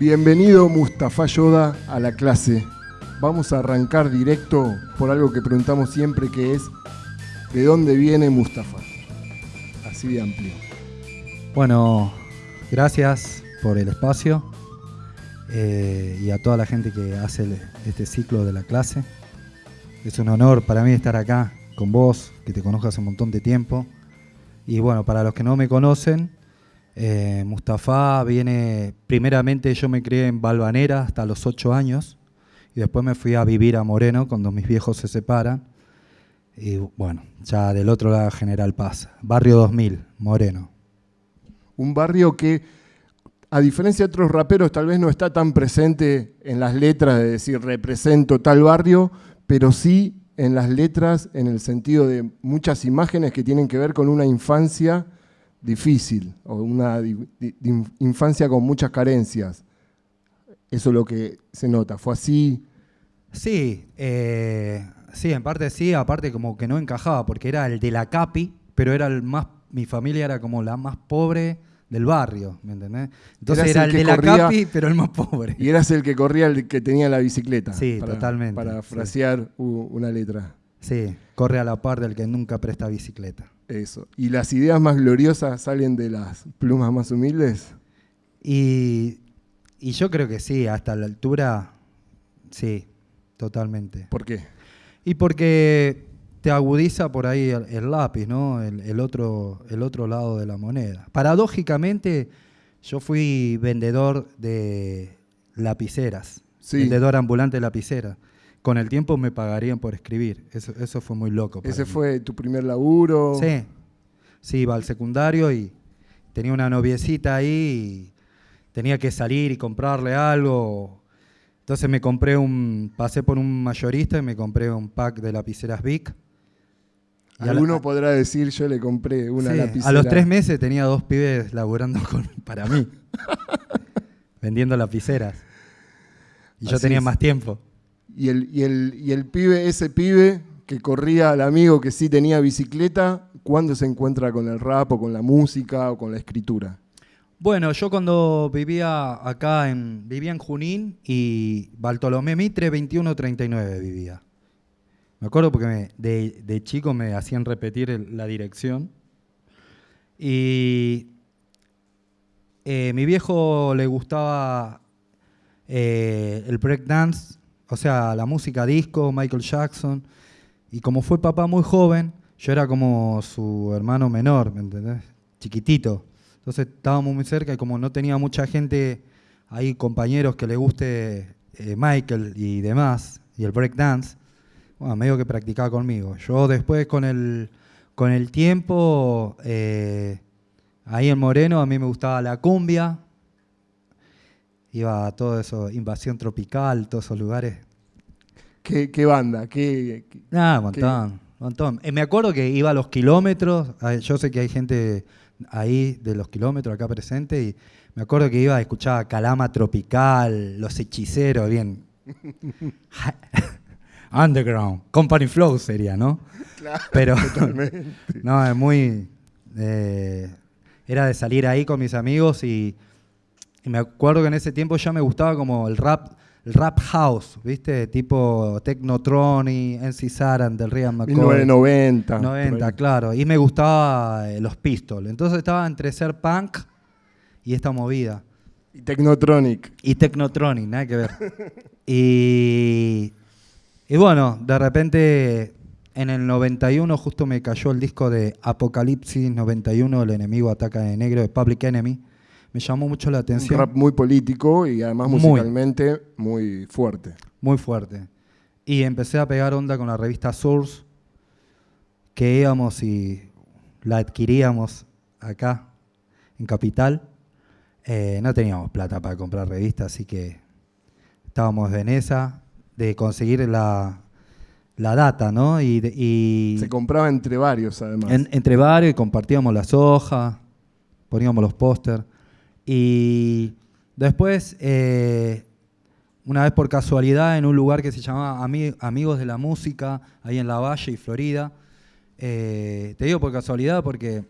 Bienvenido Mustafa Yoda a la clase. Vamos a arrancar directo por algo que preguntamos siempre que es ¿de dónde viene Mustafa? Así de amplio. Bueno, gracias por el espacio eh, y a toda la gente que hace este ciclo de la clase. Es un honor para mí estar acá con vos, que te conozco hace un montón de tiempo. Y bueno, para los que no me conocen, eh, Mustafa viene, primeramente yo me crié en Balvanera hasta los 8 años y después me fui a vivir a Moreno cuando mis viejos se separan. Y bueno, ya del otro lado General Paz, Barrio 2000, Moreno. Un barrio que, a diferencia de otros raperos, tal vez no está tan presente en las letras de decir represento tal barrio, pero sí en las letras en el sentido de muchas imágenes que tienen que ver con una infancia difícil o una di- di- di- infancia con muchas carencias. Eso es lo que se nota. Fue así. Sí, eh, sí, en parte sí, aparte como que no encajaba, porque era el de la CAPI, pero era el más, mi familia era como la más pobre del barrio, ¿me entendés? Entonces Eras era el de la CAPI, pero el más pobre. Y eras el que corría, el que tenía la bicicleta. Sí, totalmente, Para frasear una letra. Sí, corre a la par del que nunca presta bicicleta. Eso. ¿Y las ideas más gloriosas salen de las plumas más humildes? Y, y yo creo que sí, hasta la altura, sí, totalmente. ¿Por qué? Y porque te agudiza por ahí el, el lápiz, ¿no? El, el otro, el otro lado de la moneda. Paradójicamente, yo fui vendedor de lapiceras, Sí. vendedor ambulante de lapiceras. Con el tiempo me pagarían por escribir. Eso, eso fue muy loco. ¿Ese mí. fue tu primer laburo? Sí. Sí, iba al secundario y tenía una noviecita ahí y tenía que salir y comprarle algo. Entonces me compré un, pasé por un mayorista y me compré un pack de lapiceras Bic. Y la- Alguno podrá decir, yo le compré una Sí, lapicera. A los tres meses tenía dos pibes laburando con- para mí, vendiendo lapiceras. Y yo tenía es. más tiempo. Y el, y, el, y el pibe, ese pibe que corría al amigo que sí tenía bicicleta, ¿cuándo se encuentra con el rap o con la música o con la escritura? Bueno, yo cuando vivía acá en vivía en Junín y Bartolomé Mitre 2139 vivía. Me acuerdo porque de, de chico me hacían repetir la dirección. Y eh, mi viejo le gustaba eh, el breakdance, o sea, la música disco, Michael Jackson. Y como fue papá muy joven, yo era como su hermano menor, ¿me entendés? Chiquitito. Entonces estábamos muy cerca y como no tenía mucha gente ahí, compañeros que le guste eh, Michael y demás, y el breakdance, bueno, medio que practicaba conmigo. Yo después con el, con el tiempo, eh, ahí en Moreno, a mí me gustaba la cumbia, iba a todo eso, invasión tropical, todos esos lugares. ¿Qué, qué banda? ¿Qué, qué- Ah, un montón, un montón. Eh, me acuerdo que iba a los kilómetros, yo sé que hay gente ahí de los kilómetros acá presente y me acuerdo que iba a escuchar Calama Tropical, Los Hechiceros, bien. Underground, Company Flow sería, ¿no? Pero no, es muy... eh, era de salir ahí con mis amigos y, y me acuerdo que en ese tiempo ya me gustaba como el rap, el rap house, ¿viste? Tipo Technotronic, NC Saran, del Ryan McCoy. 1990. por 90, ahí. claro. Y me gustaba eh, los Pistols. Entonces estaba entre ser punk y esta movida. Y Technotronic. Y Technotronic, nada que ver. y, y bueno, de repente en el 91 justo me cayó el disco de Apocalipsis 91, El enemigo ataca de negro de Public Enemy. Me llamó mucho la Un atención. rap muy político y además Muy. musicalmente muy fuerte. Muy fuerte. Y empecé a pegar onda con la revista Source, que íbamos y la adquiríamos acá, en Capital. Eh, no teníamos plata para comprar revistas, así que estábamos en esa, de conseguir la, la data, ¿no? Y, y Se compraba entre varios además. en- entre varios y compartíamos las hojas, poníamos los póster. Y después, eh, una vez por casualidad, en un lugar que se llamaba Ami- Amigos de la Música, ahí en La Valle y Florida, eh, te digo por casualidad porque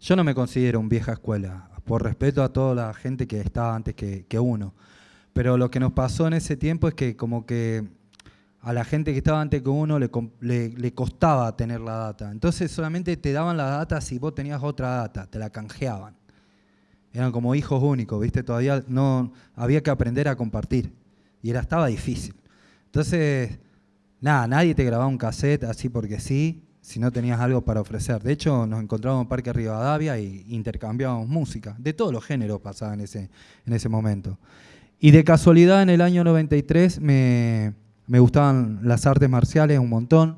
yo no me considero un vieja escuela. por respeto a toda la gente que estaba antes que, uno. Pero lo que nos pasó en ese tiempo es que como que a la gente que estaba antes que uno le costaba tener la data. Entonces solamente te daban la data si vos tenías otra data, te la canjeaban. Eran como hijos únicos, ¿viste? Todavía no había que aprender a compartir y era estaba difícil. Entonces, nada, nadie te grababa un cassette así porque sí, si no tenías algo para ofrecer. De hecho, nos encontrábamos en Parque Rivadavia y intercambiábamos música. De todos los géneros pasaba en ese, en ese momento. Y de casualidad, en el año 93 me, me gustaban las artes marciales un montón.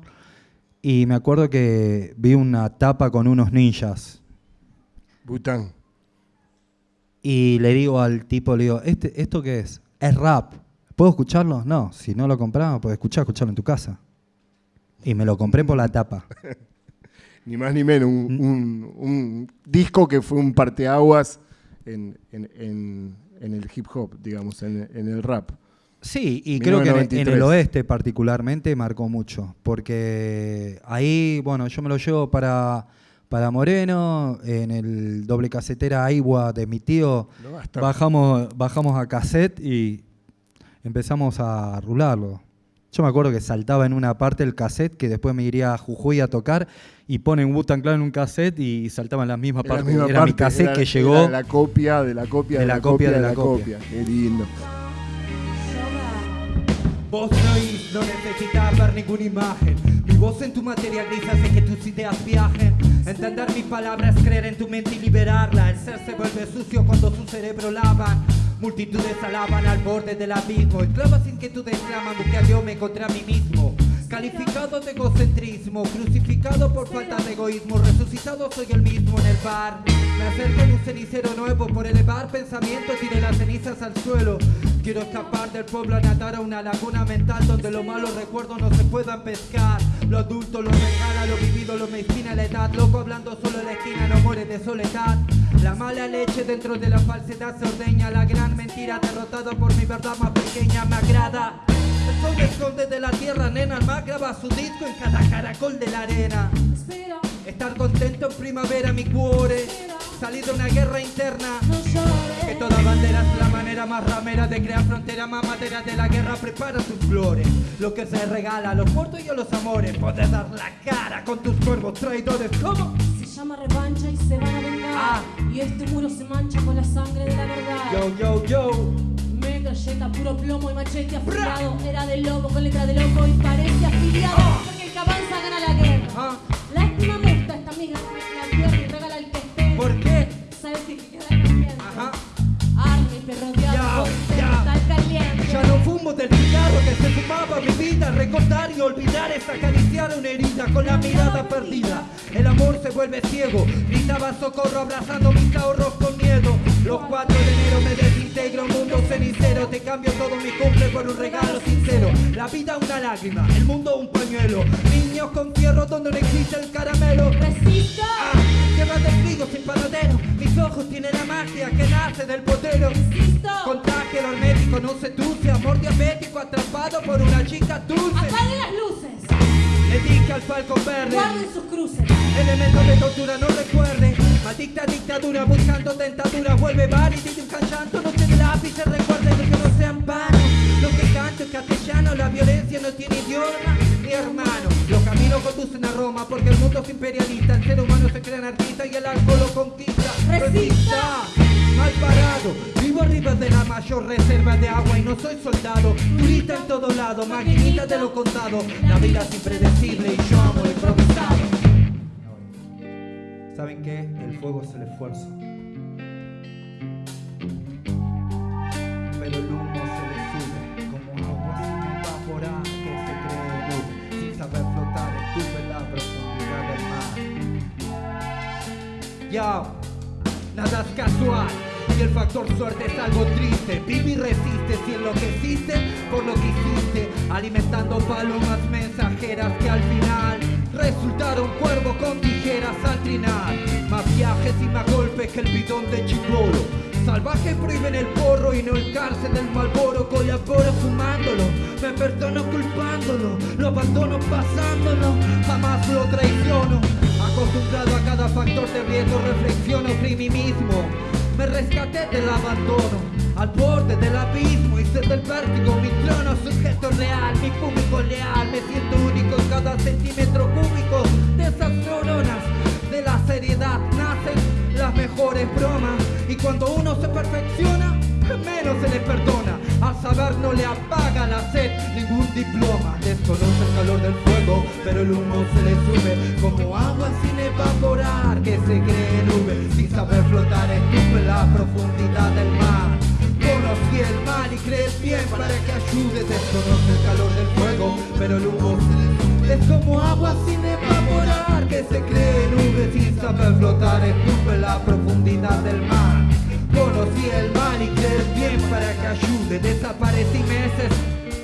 Y me acuerdo que vi una tapa con unos ninjas. Bután. Y le digo al tipo, le digo, ¿Este, ¿esto qué es? Es rap. ¿Puedo escucharlo? No, si no lo compraba, puedes escuchar, escucharlo en tu casa. Y me lo compré por la tapa. Ni más ni menos, un, un- un disco que fue un parteaguas en, en- en- en el hip hop, digamos, en, en el rap. Sí, y creo que en, el 1993. oeste particularmente marcó mucho, porque ahí, bueno, yo me lo llevo para, para Moreno, en el doble casetera Aigua de mi tío, No bajamos, bajamos a cassette y empezamos a rularlo. Yo me acuerdo que saltaba en una parte el cassette, que después me iría a Jujuy a tocar, y ponen Wu-Tang Clan en un cassette y saltaba en la misma Era la parte. misma Era mi cassette era- que era llegó. la copia de la copia de, la, copia de la copia. Qué lindo. Vos no no necesitas ver ninguna imagen. Mi voz en tu materia gris hace que tus ideas viajen. Entender mis palabras, creer en tu mente y liberarla. El ser se vuelve sucio cuando su cerebro lavan. Multitudes alaban al borde del abismo. Esclavas inquietudes claman, busqué a Dios, me encontré a mí mismo. Calificado de egocentrismo, crucificado por falta de egoísmo, resucitado soy el mismo en el bar. Me acerco en un cenicero nuevo por elevar pensamientos, tiré las cenizas al suelo. Quiero escapar del pueblo a nadar a una laguna mental donde los malos recuerdos no se puedan pescar. Lo adulto lo regala, lo vivido lo medicina la edad. Loco hablando solo en la esquina, no muere de soledad. La mala leche dentro de la falsedad se ordeña. La gran mentira derrotada por mi verdad más pequeña me agrada. El sol me esconde de la tierra, nena. El mar graba su disco en cada caracol de la arena. Espera, Estar contento en primavera, mi cuore. Salir de una guerra interna. no llores. Que toda bandera es la manera más ramera de crear frontera más madera de la guerra. Prepara tus flores. Lo que se regala a los muertos y a los amores. Poder dar la cara con tus cuervos traidores. ¿Cómo? Se llama revancha y se van a vengar. Ah. Y este muro se mancha con la sangre de la verdad. Yo, yo, yo. Metralleta, puro plomo y machete afilado. Era de lobo con letra de loco y parece afiliado. Porque el que avanza gana la guerra. Ah, Lástima me gusta esta amiga la tierra y regala el que esté. ¿Por qué? ¿Sabes qué queda caliente? Ajá. Army, rodeado Ya, con ya. tal caliente. Ya no fumo del cigarro que se fumaba mi vida. Recordar y olvidar es acariciar una herida con la mirada perdida. El amor se vuelve ciego. Gritaba socorro abrazando mis ahorros con miedo. Los 4 de enero me desintegro, un mundo cenicero. Te cambio todo mi cumple por un regalo sincero. La vida una lágrima, el mundo un pañuelo. Niños con fierro donde no existe el caramelo. Resista. Ah, de trigo sin paradero. Mis ojos tienen la magia que nace del potero. Insisto. Contagio al médico, no seduce. Amor diabético atrapado por una chica dulce. Apaguen las luces. Le dije al falcón verde. Guarden sus cruces. Elementos de tortura no recuerde. Maldita dictadura buscando tentadura. Vuelve bar y dibujan llanto. Maquinita de lo contado. La vida es impredecible y yo amo lo improvisado. ¿Saben qué? El fuego es el esfuerzo. Pero el humo se le sube como agua sin evaporar que se cree nube. Sin saber flotar, estuve en la profundidad del mar. Ya, nada es casual. Factor suerte es algo triste. Vive y resiste si enloqueciste por lo que hiciste. Alimentando palomas mensajeras que al final resultaron cuervo con tijeras al trinar. Más viajes y más golpes que el bidón de chibolo. Salvaje prohíben el porro y no el cárcel del malboro. Colaboro fumándolo, me perdono culpándolo. Lo abandono pasándolo, jamás lo traiciono. Acostumbrado a cada factor de riesgo, reflexiono sobre mí mismo. Me rescaté del abandono, al borde del abismo, hice del vértigo mi trono, sujeto real, mi público leal. Me siento único en cada centímetro cúbico de esas neuronas. De la seriedad nacen las mejores bromas. Y cuando uno se perfecciona, menos se le perdona. Al saber no le apaga la sed ningún diploma. Desconoce el calor del fuego, pero el humo se le sube como agua sin evaporar que se cree nube. Sin saber flotar estuve en la profundidad del mar. Conocí el mal y crees bien para que ayude. Desconoce el calor del fuego, pero el humo se le sube. Es como agua sin evaporar que se cree nube. Sin saber flotar estuve en la profundidad del mar. Conocí el mal y creer bien para que ayude. Desaparecí meses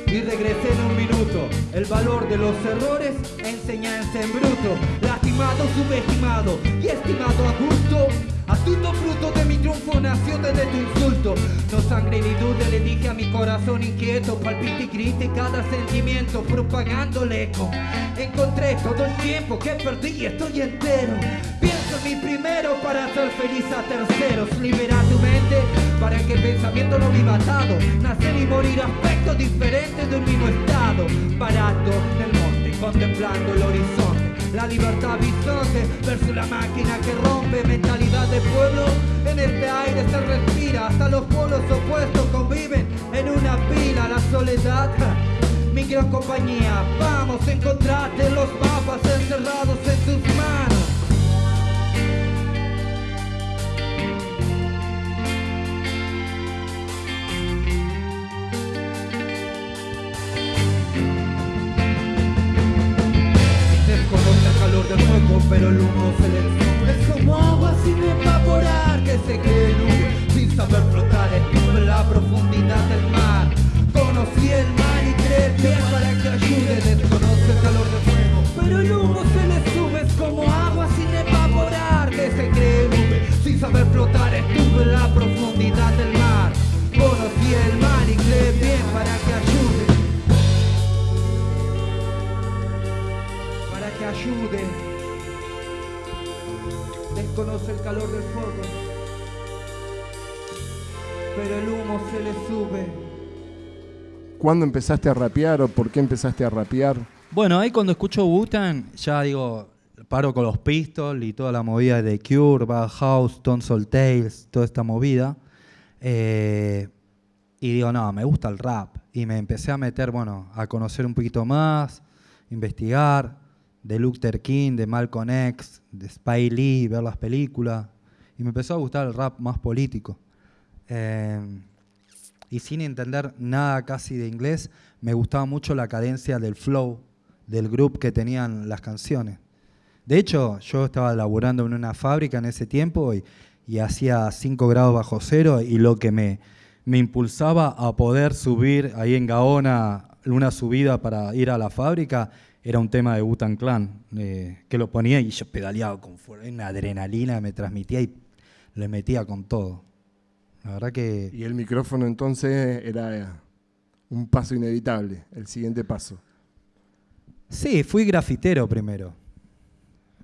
y regresé en un minuto. El valor de los errores, enseñanza en bruto. Lastimado, subestimado y estimado a gusto. Astuto fruto de mi triunfo nació desde tu insulto. No sangre ni duda le dije a mi corazón inquieto. Palpite y grite cada sentimiento propagando el eco. Encontré todo el tiempo que perdí y estoy entero. Pienso en mi primero para hacer feliz a terceros. Libera tu mente para que el pensamiento no viva atado. Nacer y morir aspectos diferentes de un mismo estado. Parado en el monte, contemplando el horizonte. La libertad bisonte versus la máquina que rompe mentalidad de pueblo. En este aire se respira, hasta los polos opuestos conviven en una pila. La soledad, mi gran compañía. Vamos a encontrarte los mapas encerrados en tus ¿Cuándo empezaste a rapear o por qué empezaste a rapear? Bueno, ahí cuando escucho Wu-Tang, ya digo, paro con los Pistols y toda la movida de Cure, Bad House, Tonsil Tales, toda esta movida. Eh, y digo, no, me gusta el rap. Y me empecé a meter, bueno, a conocer un poquito más, investigar, de Luther King, de Malcolm X, de Spy Lee, ver las películas. Y me empezó a gustar el rap más político. Eh, y sin entender nada casi de inglés, me gustaba mucho la cadencia del flow del grupo que tenían las canciones. De hecho, yo estaba laburando en una fábrica en ese tiempo y, y hacía 5 grados bajo cero y lo que me, me impulsaba a poder subir ahí en Gaona una subida para ir a la fábrica era un tema de Butan Clan, eh, que lo ponía y yo pedaleaba con fuerza, una adrenalina me transmitía y le metía con todo. La verdad que Y el micrófono entonces era un paso inevitable, el siguiente paso. sí, fui grafitero primero.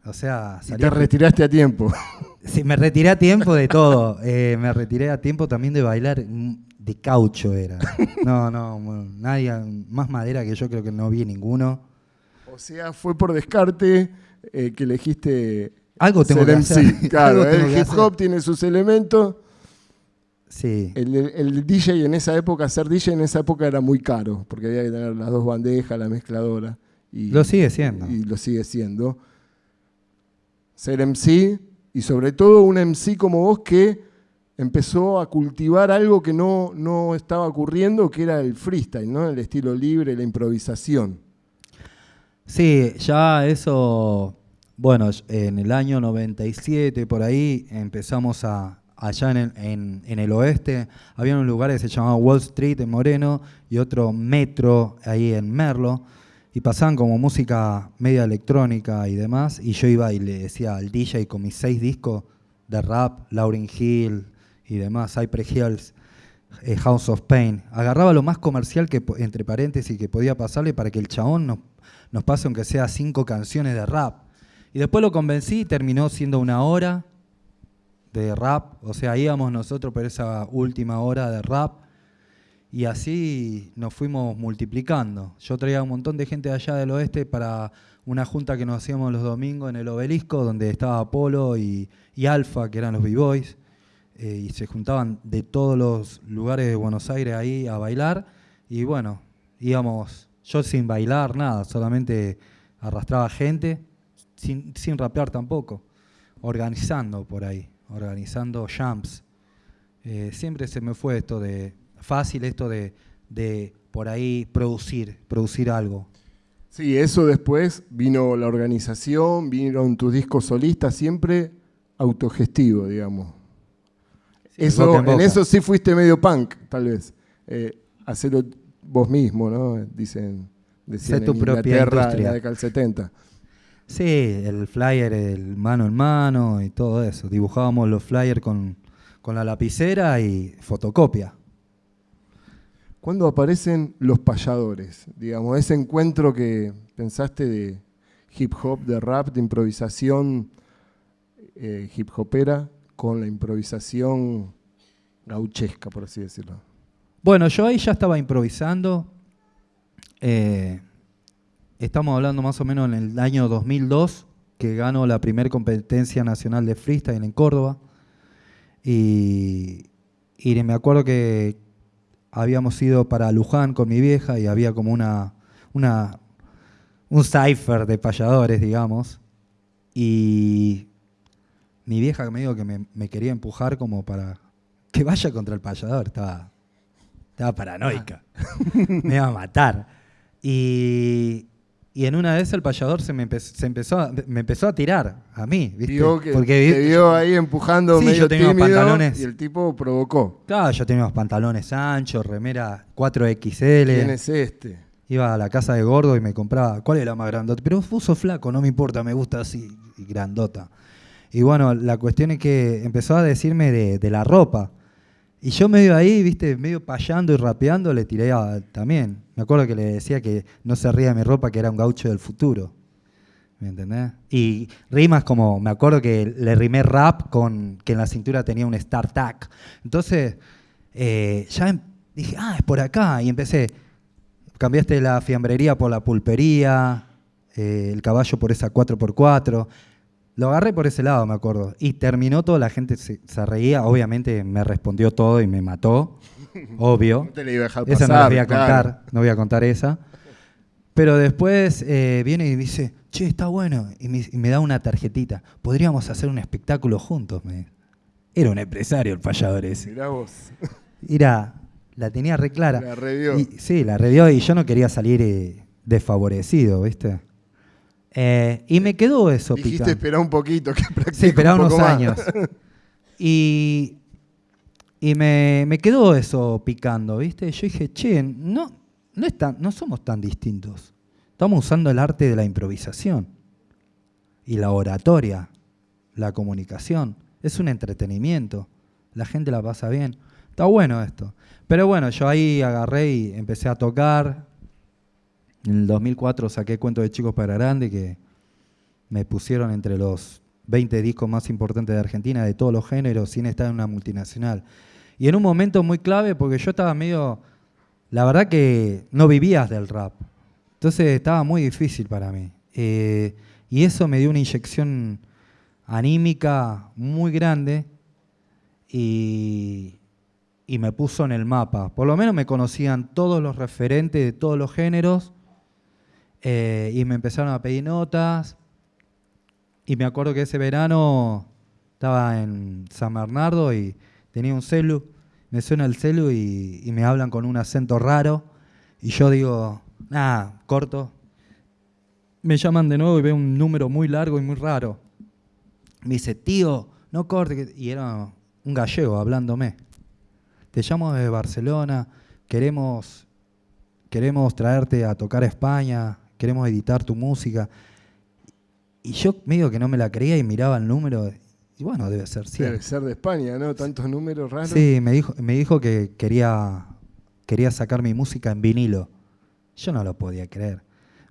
O sea, Y salí te a- retiraste a tiempo. Sí, me retiré a tiempo de todo. Eh, me retiré a tiempo también de bailar. mm, De caucho era. No, no, nadie más madera que yo creo que no vi ninguno. O sea, fue por descarte eh, que elegiste Algo tengo ser que MC. hacer. Claro, el hip hop tiene sus elementos. Sí. El, DJ en esa época, ser DJ en esa época era muy caro, porque había que tener las dos bandejas, la mezcladora. Y, Lo sigue siendo. Y lo sigue siendo. Ser MC, y sobre todo un MC como vos que empezó a cultivar algo que no, no estaba ocurriendo, que era el freestyle, ¿no? el estilo libre, la improvisación. Sí, ya eso, bueno, en el año 97 por ahí empezamos a, allá en el, en- en el oeste, había un lugar que se llamaba Wall Street en Moreno y otro Metro ahí en Merlo, y pasaban como música media electrónica y demás, y yo iba y le decía al DJ con mis seis discos de rap, Lauryn Hill y demás, Cypress Hills, eh, House of Pain. Agarraba lo más comercial que, entre paréntesis, que podía pasarle para que el chabón nos, nos pase aunque sea cinco canciones de rap. Y después lo convencí terminó siendo una hora de rap, o sea, íbamos nosotros por esa última hora de rap y así nos fuimos multiplicando. Yo traía un montón de gente de allá del oeste para una junta que nos hacíamos los domingos en el obelisco, donde estaba Apolo y, y Alfa, que eran los B-Boys, eh, y se juntaban de todos los lugares de Buenos Aires ahí a bailar. Y bueno, íbamos, yo sin bailar, nada, solamente arrastraba gente, sin, sin rapear tampoco, organizando por ahí, organizando jumps. Eh, siempre se me fue esto de fácil, esto de, de por ahí producir, producir algo. Sí, eso después vino la organización, vinieron tus discos solistas, siempre autogestivo, digamos. Sí, eso, en eso sí fuiste medio punk, tal vez. Eh, hacerlo vos mismo, ¿no? Dicen, decían Sé tu en propia Inglaterra industria. la década del 70. Sí, el flyer, el mano en mano y todo eso. Dibujábamos los flyers con, con la lapicera y fotocopia. ¿Cuándo aparecen los payadores? Digamos, ese encuentro que pensaste de hip hop, de rap, de improvisación eh, hip hopera con la improvisación gauchesca, por así decirlo. Bueno, yo ahí ya estaba improvisando. Eh, estamos hablando más o menos en el año 2002, que gano la primera competencia nacional de freestyle en Córdoba. Y, y me acuerdo que habíamos ido para Luján con mi vieja y había como una, una un cipher de payadores, digamos. Y mi vieja me dijo que me, me quería empujar como para que vaya contra el payador. Estaba, estaba paranoica. me iba a matar. Y, y en una vez el payador se me, empe- se empezó, a, me empezó a tirar a mí. ¿viste? Vio que Porque te vi- vio ahí empujando Sí, medio yo tenía tímido pantalones. y el tipo provocó. Claro, yo tenía unos pantalones anchos, remera 4XL. ¿Quién es este? Iba a la casa de gordo y me compraba, ¿cuál es la más grandota? Pero sos flaco, no me importa, me gusta así, grandota. Y bueno, la cuestión es que empezó a decirme de, de la ropa. Y yo medio ahí, viste, medio payando y rapeando, le tiré a- también. Me acuerdo que le decía que no se ría de mi ropa, que era un gaucho del futuro. ¿Me entendés? Y rimas como, me acuerdo que le rimé rap con que en la cintura tenía un StarTac. Entonces, eh, ya em- dije, ah, es por acá. Y empecé, cambiaste la fiambrería por la pulpería, eh, el caballo por esa 4x4. Lo agarré por ese lado, me acuerdo. Y terminó todo, la gente se, se reía. Obviamente me respondió todo y me mató. Obvio. No te la iba a dejar Esa no pasar, la voy a claro. contar, no voy a contar esa. Pero después eh, viene y dice, che, está bueno. Y me, y me da una tarjetita. Podríamos hacer un espectáculo juntos. me. Era un empresario el payador ese. Mirá vos. Era, la tenía re clara. La revió. Y- sí, la revió y yo no quería salir eh, desfavorecido, ¿viste? Eh, y me quedó eso Dijiste picando. esperá un poquito, que Sí, esperaba un unos más. años. Y, y me, me quedó eso picando, ¿viste? Yo dije, che, no, no, es tan- no somos tan distintos. Estamos usando el arte de la improvisación y la oratoria, la comunicación. Es un entretenimiento. La gente la pasa bien. Está bueno esto. Pero bueno, yo ahí agarré y empecé a tocar. En el 2004 saqué Cuento de Chicos para Grande, que me pusieron entre los 20 discos más importantes de Argentina, de todos los géneros, sin estar en una multinacional. Y en un momento muy clave, porque yo estaba medio. La verdad que no vivías del rap. Entonces estaba muy difícil para mí. Eh, y eso me dio una inyección anímica muy grande y me puso en el mapa. Por lo menos me conocían todos los referentes de todos los géneros eh, y me empezaron a pedir notas. Y me acuerdo que ese verano estaba en San Bernardo y tenía un celu. Me suena el celu y, me hablan con un acento raro. Y yo digo, ah, corto. Me llaman de nuevo y veo un número muy largo y muy raro. Me dice, tío, no corte. que-". Y era un gallego hablándome. Te llamo desde Barcelona, queremos, queremos traerte a tocar España, queremos editar tu música. Y yo medio que no me la creía y miraba el número. Y bueno, debe ser cierto. Debe ser de España, ¿no? Tantos números raros. Sí, me dijo, me dijo que quería, quería sacar mi música en vinilo. Yo no lo podía creer.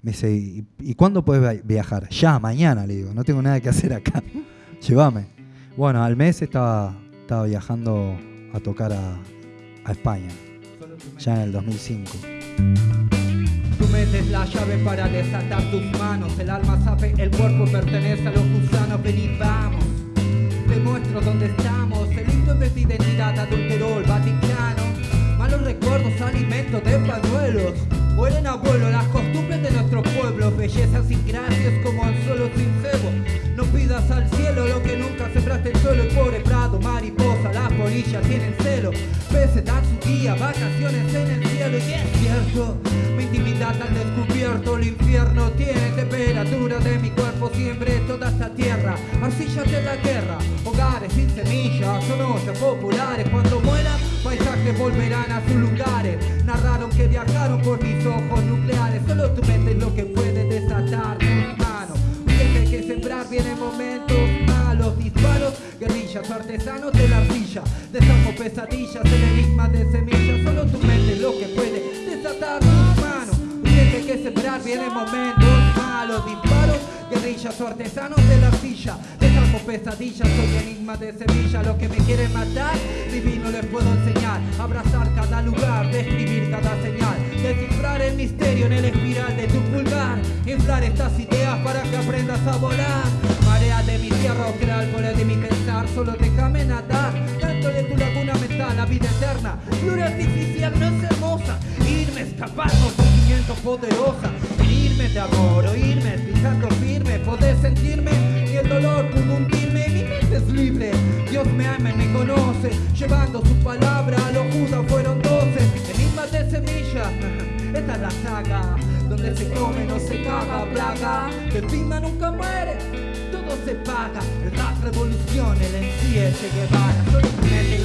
Me dice, ¿y, y cuándo puedes via- viajar? Ya, mañana, le digo. No tengo nada que hacer acá. Llévame. Bueno, al mes estaba, estaba viajando a tocar a, a España, ya en el 2005. Metes la llave para desatar tus manos. El alma sabe, el cuerpo pertenece a los gusanos. Ven y vamos. Te muestro dónde estamos. El himno de tu identidad adulteró el Vaticano. Malos recuerdos, alimentos de pañuelos. Mueren abuelo las costumbres de nuestro pueblo. Bellezas sin gracias como anzuelos sin cebo. No pidas al cielo lo que nunca sembraste el suelo. El pobre prado, mariposa, las polillas tienen celo. Peces dan su día, vacaciones en el cielo. Y es cierto, intimidad al descubierto. El infierno tiene temperatura de mi cuerpo. Siempre toda esta tierra, arcillas de la guerra. Hogares sin semillas, son ollas populares. Cuando mueran, paisajes volverán a sus lugares. Narraron que viajaron por mis ojos nucleares. Solo tu mente es lo que puede desatar tus manos. Gente que sembrar viene momentos malos, disparos, guerrillas artesanos de la arcilla. Desarmo pesadillas, el enigma de semillas. Solo tu mente es lo que puede desatar tus que sembrar viene momentos malos, disparos, guerrillas artesanos de la. Desarmo pesadillas, soy enigma de semilla. Lo que me quieren matar, divino les puedo enseñar. Abrazar cada lugar, describir cada señal. Descifrar el misterio en el espiral de tu pulgar. Inflar estas ideas para que aprendas a volar. Marea de mi tierra, o árboles de mi pensar. Solo déjame nadar. Dentro de tu laguna mental, la vida eterna. Flor artificial no es hermosa. Irme, escaparnos, sentimiento poderosa. Irme de amor, oírme, pisando firme. Poder sentirme el dolor pudo hundirme. Mi mente es libre. Dios me ama y me conoce. Llevando su palabra, los judas fueron doce. Enigmas de semillas. Esta es la saga donde se come, no se caga, plaga. Que prima nunca muere, todo se paga. El rap revolución, el en sí es Che Guevara. Solo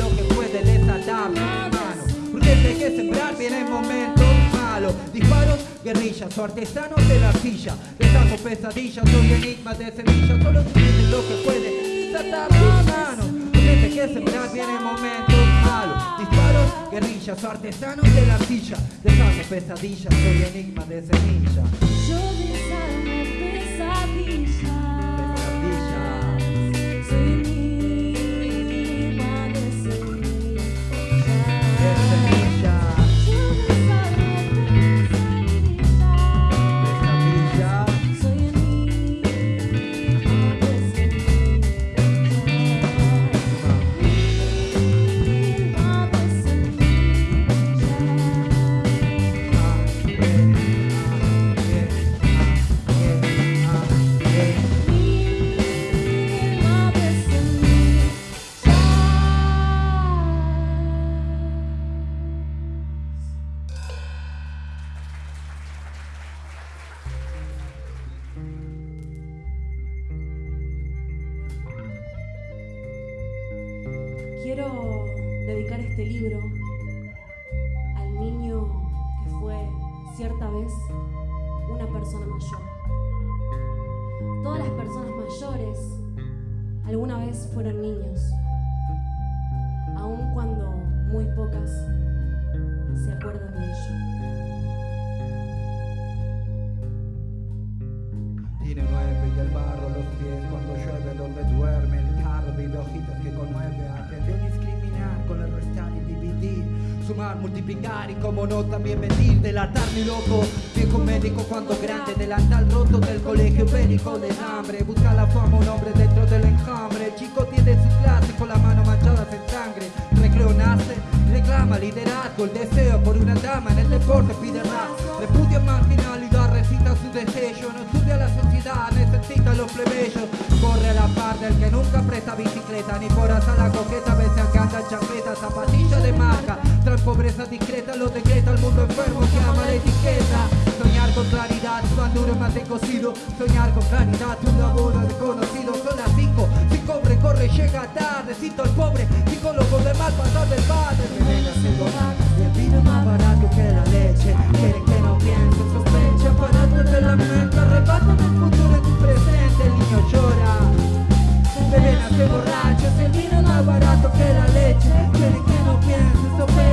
lo que puede tus manos. Porque hay que sembrar viene en momentos Disparos, guerrillas o artesanos de la silla. Deshago pesadillas, soy enigma de semillas. Solo es lo que puede desatar tus manos. Hay que sembrar viene en momentos malos. Disparos, guerrillas o artesanos de la silla. Deshago pesadillas, soy enigma de semilla. Yo desarmo. Pesadillas. Cierta vez una persona mayor. Todas las personas mayores alguna vez fueron niños, aun cuando muy pocas se acuerdan de ello. Tiene nueve y el barro los pies cuando llueve donde duerme el carro vive hojitas que conmueve aprendió a discriminar con el sumar, multiplicar y como no también medir delatar mi loco. Viejo médico cuando grande delantal roto del colegio médico de hambre. Busca la fama un hombre dentro del enjambre. El chico tiene su clase con las manos manchadas en sangre. Recreo nace reclama liderazgo el deseo por una dama en el deporte pide rap repudia marginalidad recita su destello no estudia la sociedad necesita los plebeyos. Corre a la par del que nunca presta bicicleta ni por hasta la coqueta veces alcanza chancleta zapatilla de marca. Trae pobreza discreta lo decreta el mundo enfermo que ama la etiqueta. Soñar con claridad pan duro más cocido soñar con claridad un laburo desconocido. Son las cinco si cobre corre llega tarde. Cito al pobre psicólogo de mal pasar del padre. Veneno se y el vino más barato que la leche. Quieren que no piense sospecha aparatos de la mente arrebatan el futuro Se borracho el vino más barato que la leche. Quieren que no piense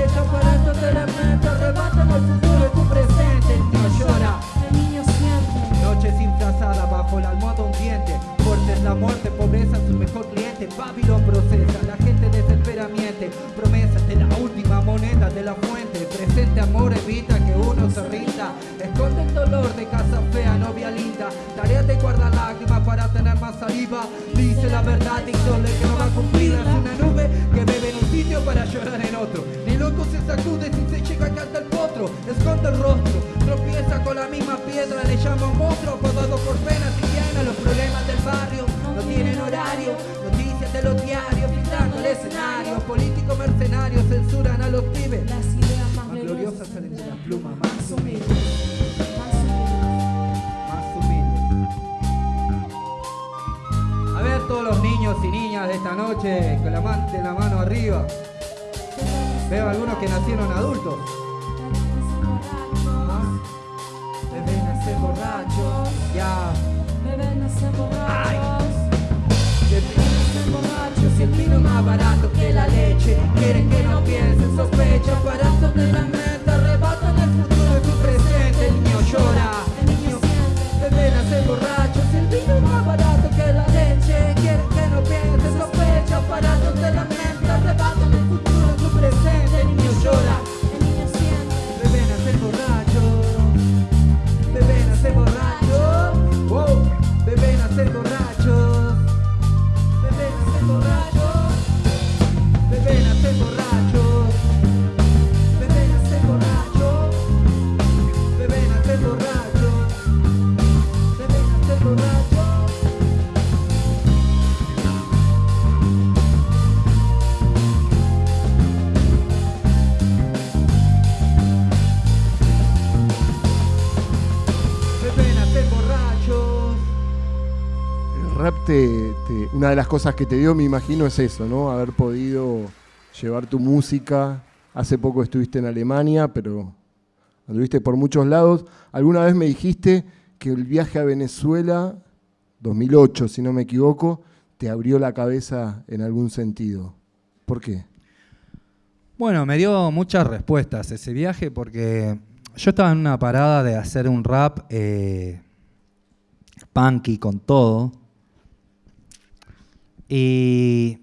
de las cosas que te dio, me imagino, es eso, ¿no? Haber podido llevar tu música. Hace poco estuviste en Alemania, pero anduviste por muchos lados. Alguna vez me dijiste que el viaje a Venezuela, 2008, si no me equivoco, te abrió la cabeza en algún sentido. ¿Por qué? Bueno, me dio muchas respuestas ese viaje porque yo estaba en una parada de hacer un rap eh, punky con todo. Y,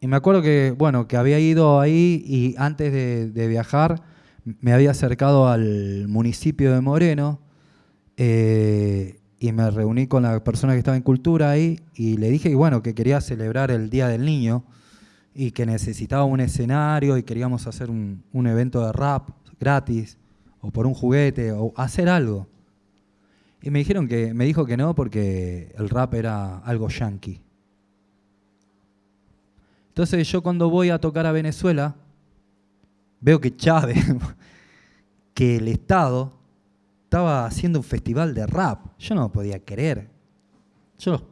me acuerdo que, bueno, que había ido ahí y antes de, viajar me había acercado al municipio de Moreno eh, y me reuní con la persona que estaba en cultura ahí y le dije, bueno, que quería celebrar el Día del Niño y que necesitaba un escenario y queríamos hacer un, un evento de rap gratis o por un juguete o hacer algo. Y me dijeron que me dijo que no porque el rap era algo yankee. Entonces yo cuando voy a tocar a Venezuela veo que Chávez, que el Estado estaba haciendo un festival de rap. Yo no lo podía creer. Yo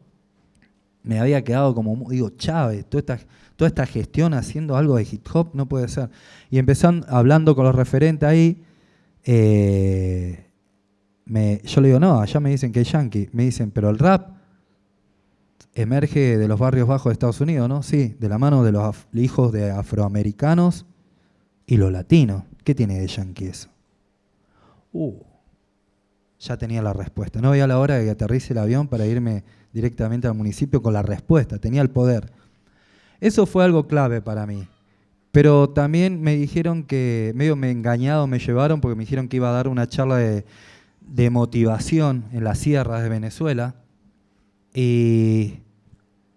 me había quedado como, digo, Chávez, toda esta, toda esta gestión haciendo algo de hip hop, no puede ser. Y empezando hablando con los referentes ahí, eh, yo le digo, no, allá me dicen que es yankee. Me dicen, pero el rap emerge de los barrios bajos de Estados Unidos, ¿no? Sí, de la mano de los hijos de afroamericanos y los latinos. ¿Qué tiene de yankee eso? Uh, ya tenía la respuesta. No veía la hora de que aterrice el avión para irme directamente al municipio con la respuesta. Tenía el poder. Eso fue algo clave para mí. Pero también me dijeron que, medio me engañado me llevaron porque me dijeron que iba a dar una charla de motivación en las sierras de Venezuela. Y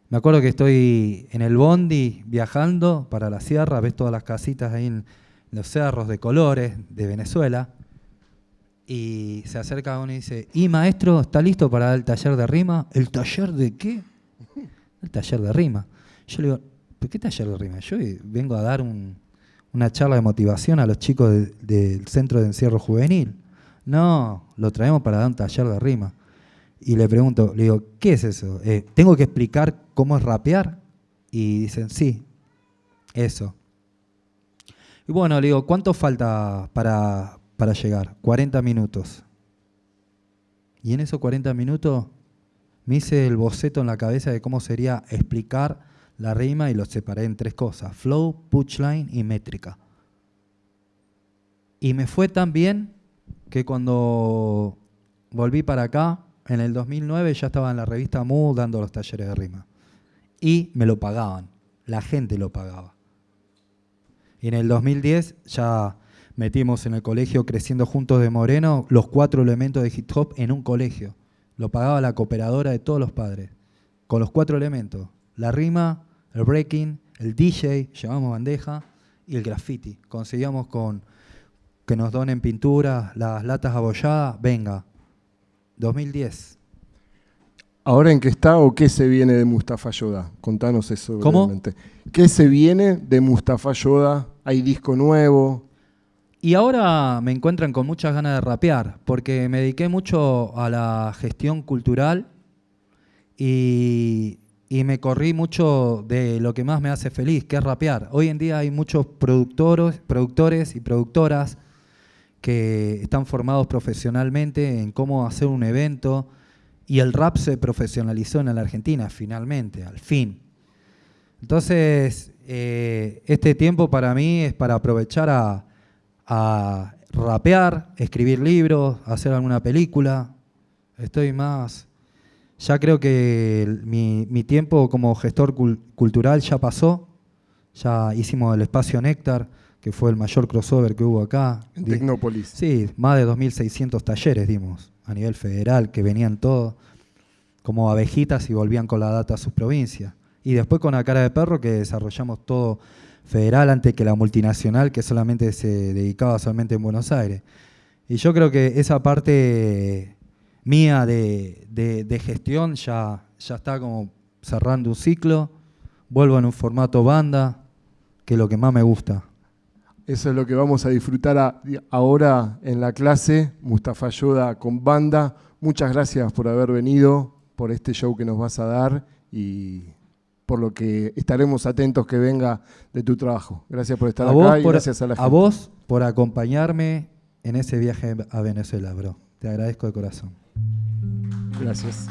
me acuerdo que estoy en el bondi viajando para la sierra, ves todas las casitas ahí en los cerros de colores de Venezuela. Y se acerca uno y dice, ¿y maestro, está listo para el taller de rima? ¿El taller de qué? El taller de rima. Yo le digo, ¿pero qué taller de rima? Yo vengo a dar un- una charla de motivación a los chicos de- del centro de encierro juvenil. No, lo traemos para dar un taller de rima. Y le pregunto, le digo, ¿qué es eso? Eh, ¿Tengo que explicar cómo es rapear? Y dicen, sí, eso. Y bueno, le digo, ¿cuánto falta para, para llegar? 40 minutos. Y en esos 40 minutos me hice el boceto en la cabeza de cómo sería explicar la rima y lo separé en tres cosas, flow, punchline y métrica. Y me fue tan bien que cuando volví para acá, en el 2009 ya estaba en la revista Mood dando los talleres de rima. Y me lo pagaban, la gente lo pagaba. Y en el 2010 ya metimos en el colegio Creciendo Juntos de Moreno los cuatro elementos de hip hop en un colegio. Lo pagaba la cooperadora de todos los padres. Con los cuatro elementos. La rima, el breaking, el DJ, llevamos bandeja y el graffiti. Conseguíamos con que nos donen pintura, las latas abolladas, venga. 2010. ¿Ahora en qué está o qué se viene de Mustafa Yoda? Contanos eso ¿Cómo? brevemente. ¿Qué se viene de Mustafa Yoda? ¿Hay disco nuevo? Y ahora me encuentran con muchas ganas de rapear, porque me dediqué mucho a la gestión cultural y, y me corrí mucho de lo que más me hace feliz, que es rapear. Hoy en día hay muchos productores, productores y productoras que están formados profesionalmente en cómo hacer un evento y el rap se profesionalizó en la Argentina finalmente, al fin. Entonces, eh, este tiempo para mí es para aprovechar a, a rapear, escribir libros, hacer alguna película. Estoy más... Ya creo que mi, tiempo como gestor cul- cultural ya pasó. Ya hicimos el espacio Néctar, que fue el mayor crossover que hubo acá. En Tecnópolis. Sí, más de 2.600 talleres dimos a nivel federal, que venían todos como abejitas y volvían con la data a sus provincias. Y después con la cara de perro que desarrollamos todo federal antes que la multinacional que solamente se dedicaba solamente en Buenos Aires. Y yo creo que esa parte mía de, de- de gestión ya, ya está como cerrando un ciclo. Vuelvo en un formato banda, que es lo que más me gusta. Eso es lo que vamos a disfrutar a- ahora en la clase, Mustafa Yoda con banda. Muchas gracias por haber venido, por este show que nos vas a dar y por lo que estaremos atentos que venga de tu trabajo. Gracias por estar a acá vos, y por, gracias a la a gente. vos por acompañarme en ese viaje a Venezuela, bro. Te agradezco de corazón. Gracias.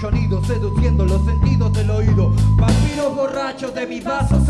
Sonido. Seduciendo los sentidos del oído. Vampiros borrachos de mis vasos.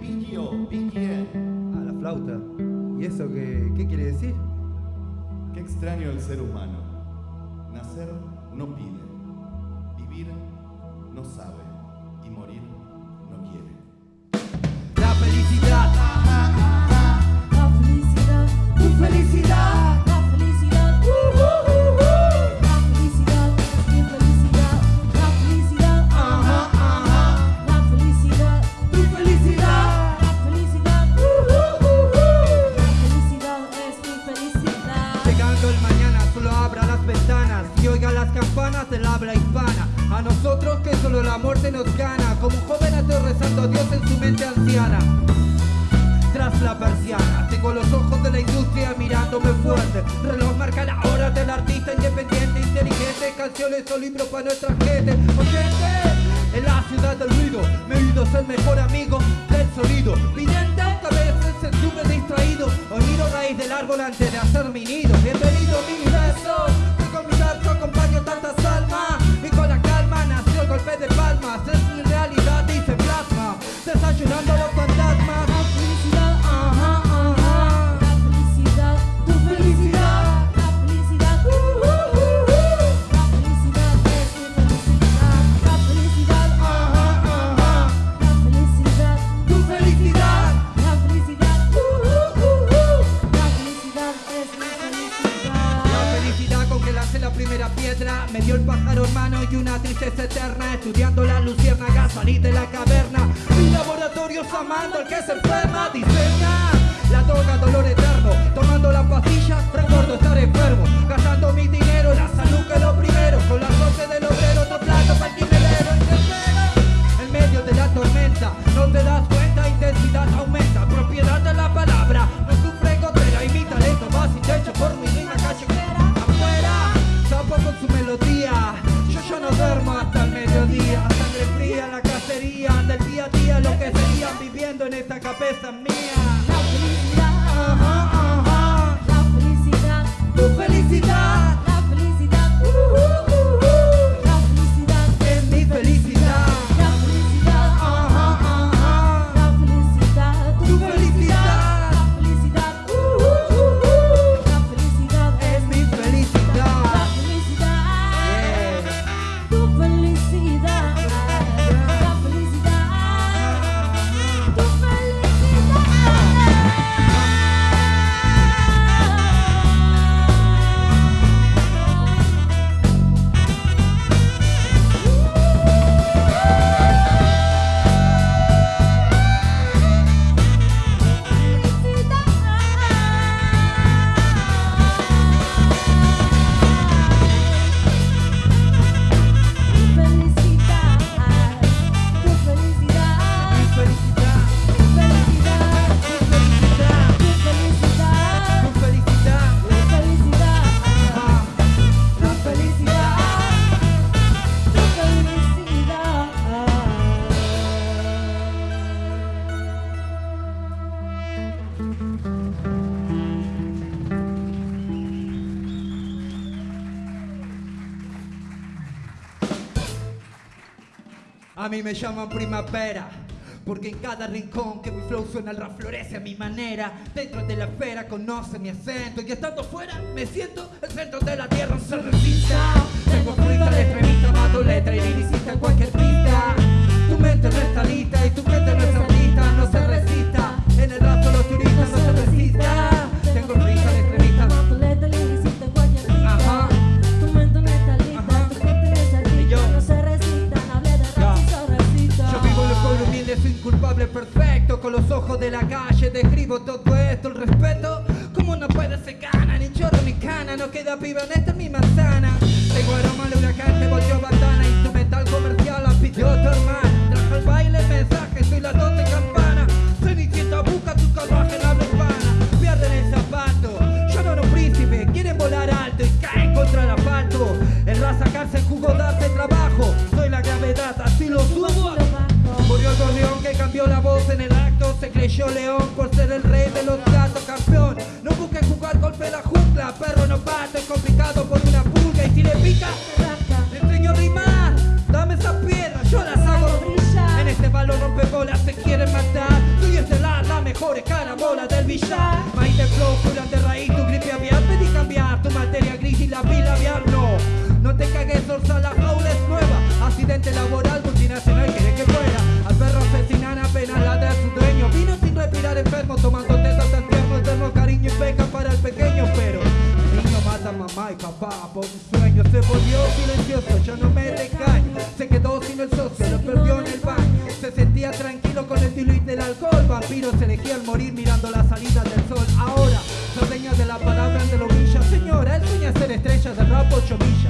¿Quién pisquió? ¿Pisquien? Ah, la flauta. ¿Y eso qué, qué quiere decir? Qué extraño el ser humano. Nacer no pide. nacional de los fantasmas. mí me llaman primavera. Porque en cada rincón que mi flow suena, el rap florece a mi manera. Dentro de la esfera conoce mi acento. Y estando fuera, me siento el centro de la tierra, se recita. Tengo fruta, letrerita, mato letra y cualquier pista. Tu mente no está y tu mente no está Ay, te escribo todo social media.